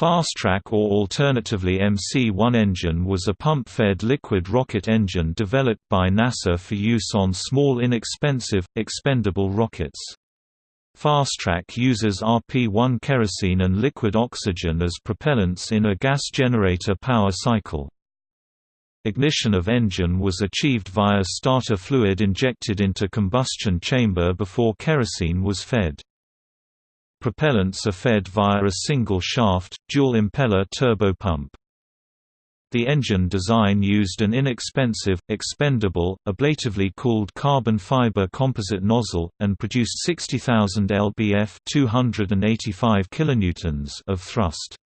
Fastrac or alternatively MC-1 engine was a pump-fed liquid rocket engine developed by NASA for use on small inexpensive, expendable rockets. Fastrac uses RP-1 kerosene and liquid oxygen as propellants in a gas generator power cycle. Ignition of engine was achieved via starter fluid injected into combustion chamber before kerosene was fed. Propellants are fed via a single-shaft, dual-impeller turbopump. The engine design used an inexpensive, expendable, ablatively cooled carbon fiber composite nozzle, and produced 60,000 lbf 285 kilonewtons of thrust.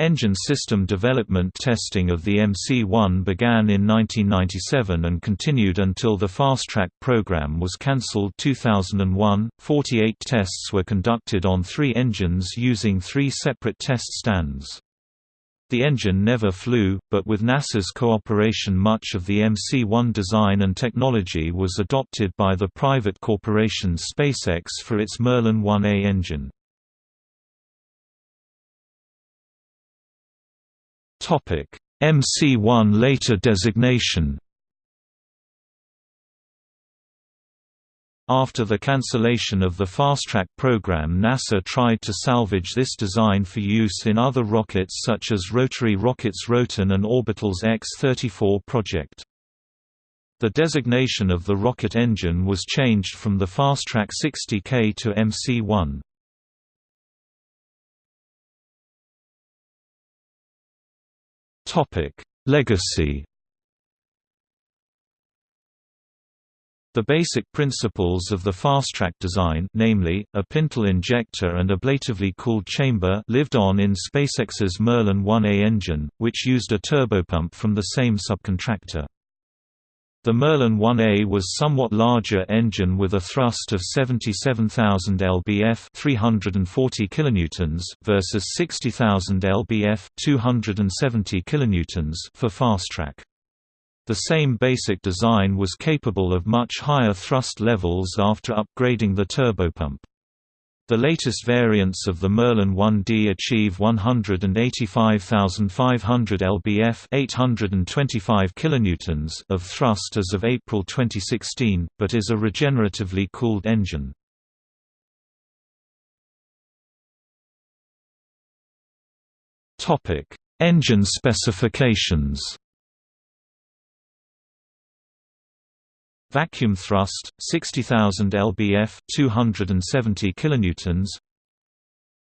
Engine system development testing of the MC-1 began in 1997 and continued until the Fastrac program was cancelled 2001. 48 tests were conducted on three engines using three separate test stands. The engine never flew, but with NASA's cooperation much of the MC-1 design and technology was adopted by the private corporation SpaceX for its Merlin 1A engine. MC-1 later designation After the cancellation of the Fastrac program NASA tried to salvage this design for use in other rockets such as rotary rockets Roton and Orbital's X-34 project. The designation of the rocket engine was changed from the Fastrac 60K to MC-1. Topic: Legacy. The basic principles of the Fastrac design namely, a pintle injector and ablatively cooled chamber lived on in SpaceX's Merlin 1A engine, which used a turbopump from the same subcontractor. The Merlin 1A was somewhat larger engine with a thrust of 77,000 lbf 340 kilonewtons versus 60,000 lbf 270 kilonewtons for Fastrac. The same basic design was capable of much higher thrust levels after upgrading the turbopump. The latest variants of the Merlin 1D achieve 185,500 lbf 825 kilonewtons of thrust as of April 2016, but is a regeneratively cooled engine. Engine specifications Vacuum thrust 60,000 lbf 270 kilonewtons.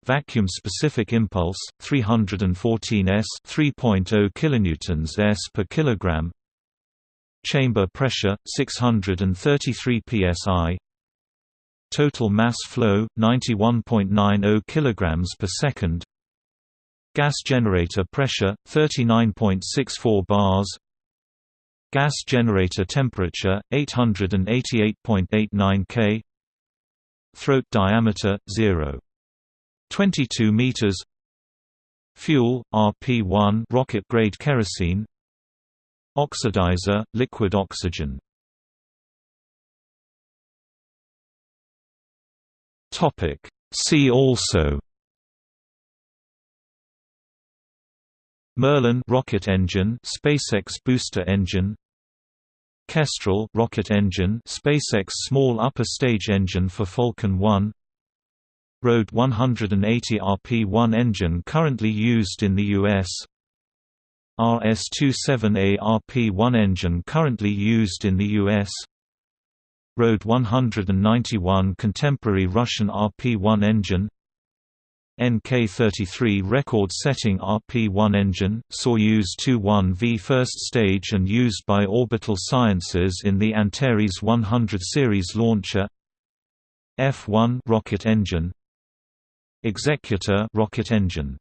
Vacuum specific impulse 314 s 3.0 kilonewtons s per kilogram. Chamber pressure 633 psi. Total mass flow 91.90 kilograms per second. Gas generator pressure 39.64 bars Gas generator temperature 888.89 K. Throat diameter 0 22 meters. Fuel RP1 rocket grade kerosene. Oxidizer liquid oxygen. Topic. See also Merlin rocket engine SpaceX booster engine Kestrel rocket engine SpaceX small upper stage engine for Falcon 1 RD 180 RP-1 engine currently used in the US RS-27A RP-1 engine currently used in the US RD 191 contemporary Russian RP-1 engine NK-33 record-setting RP-1 engine, Soyuz 2-1V first stage and used by Orbital Sciences in the Antares 100 series launcher. F-1 rocket engine. Executor rocket engine